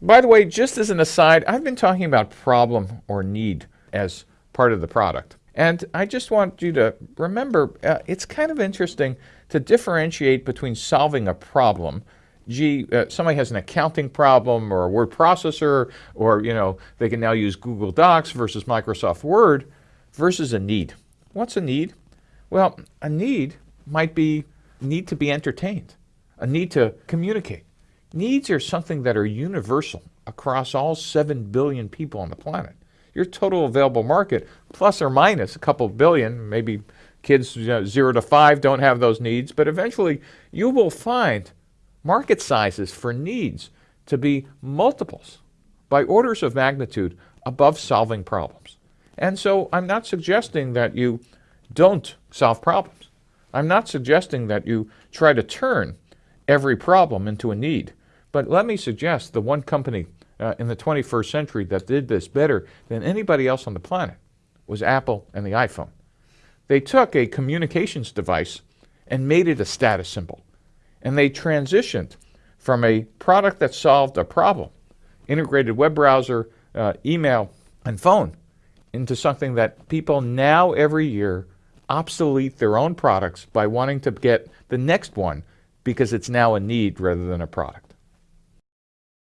By the way, just as an aside, I've been talking about problem or need as part of the product. And I just want you to remember uh, it's kind of interesting to differentiate between solving a problem. Gee, uh, somebody has an accounting problem or a word processor, or you know they can now use Google Docs versus Microsoft Word, versus a need. What's a need? Well, a need might be need to be entertained, a need to communicate. Needs are something that are universal across all 7 billion people on the planet your total available market, plus or minus a couple billion, maybe kids you know, zero to five don't have those needs, but eventually you will find market sizes for needs to be multiples by orders of magnitude above solving problems. And so I'm not suggesting that you don't solve problems. I'm not suggesting that you try to turn every problem into a need. But let me suggest the one company uh, in the 21st century that did this better than anybody else on the planet was Apple and the iPhone. They took a communications device and made it a status symbol. And they transitioned from a product that solved a problem, integrated web browser, uh, email, and phone, into something that people now every year obsolete their own products by wanting to get the next one because it's now a need rather than a product.